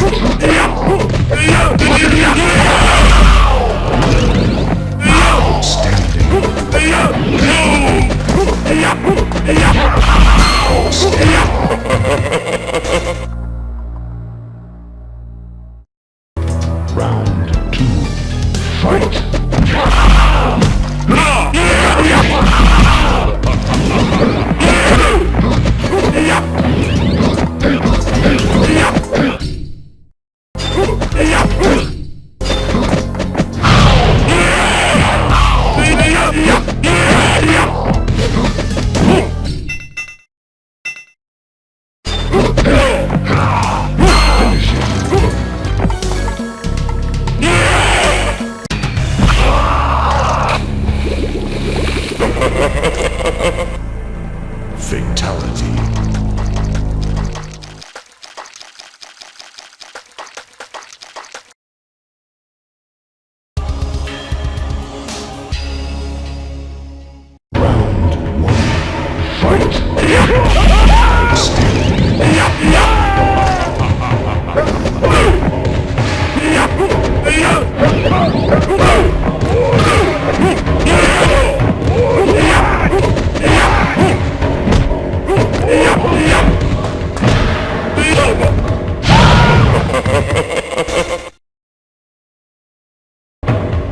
Round Yeah.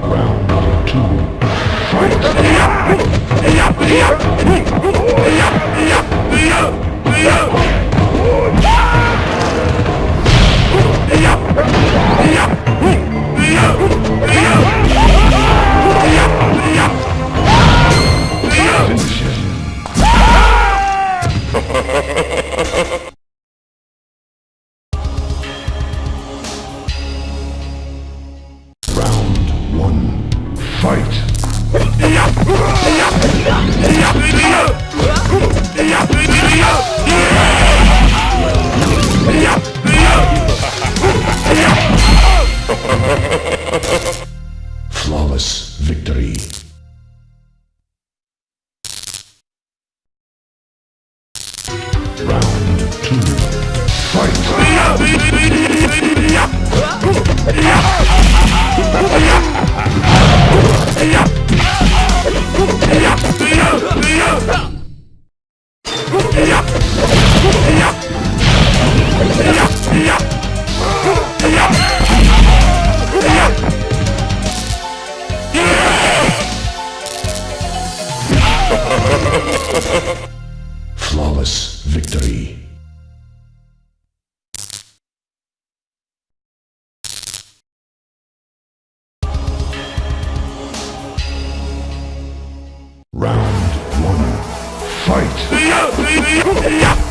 Round two. Fight! Fight! Fight!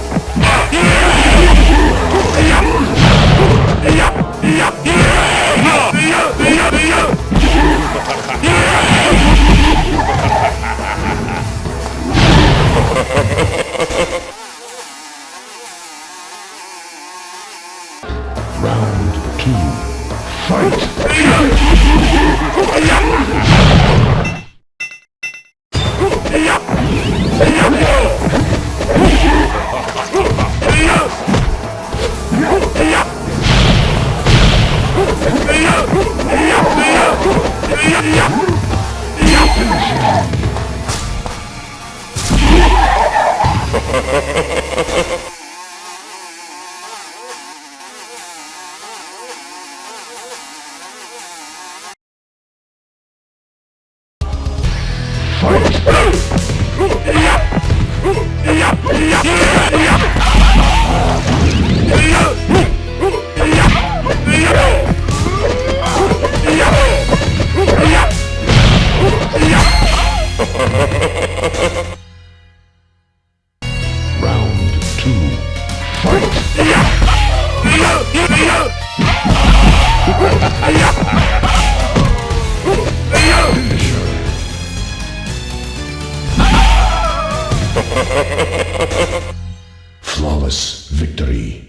Victory.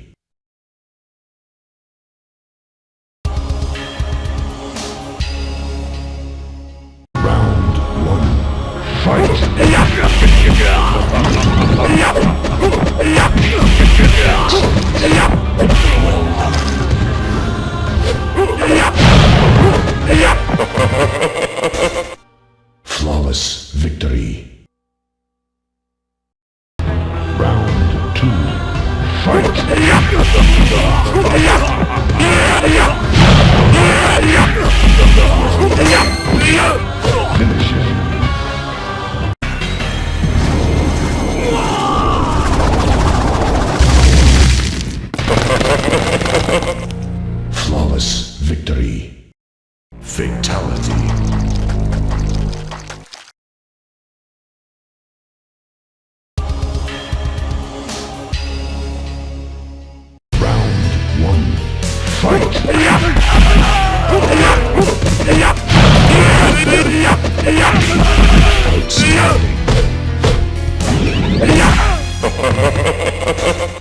Finish it. Outstanding.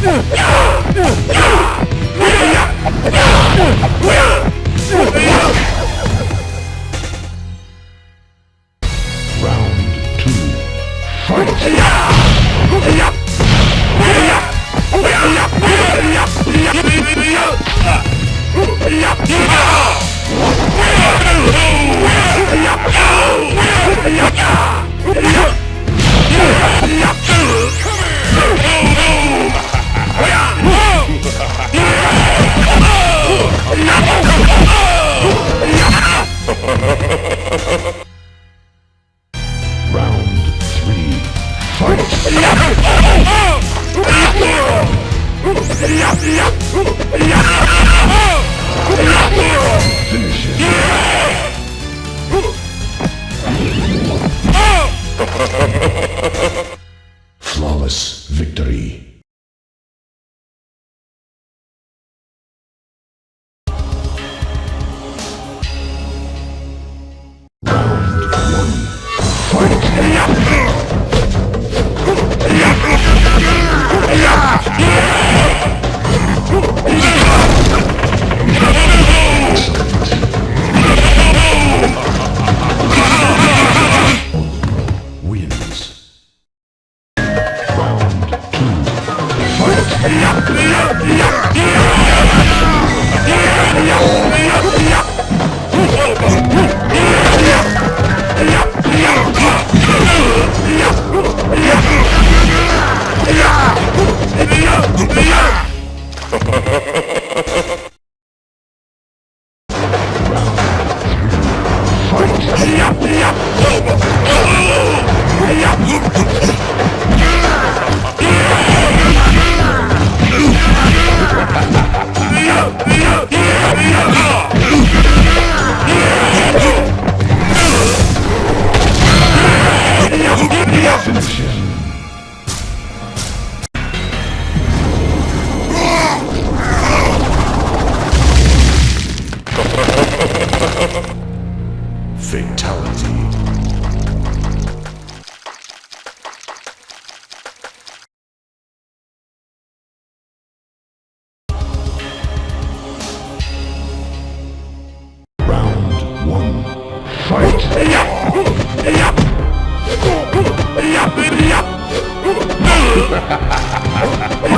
Yeah! Yeah! Yeah! Ha ha ha ha!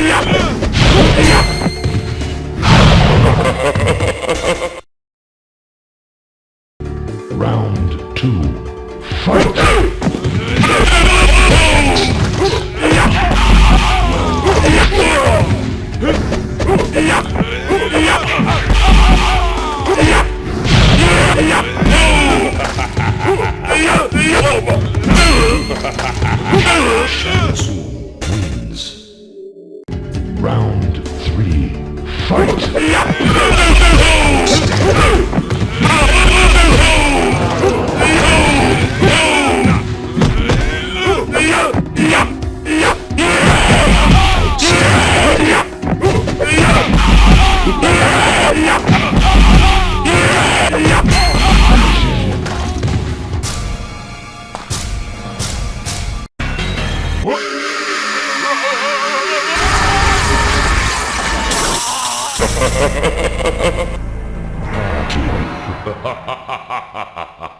Yeah. Round three. Fight! Ha ha ha ha ha ha!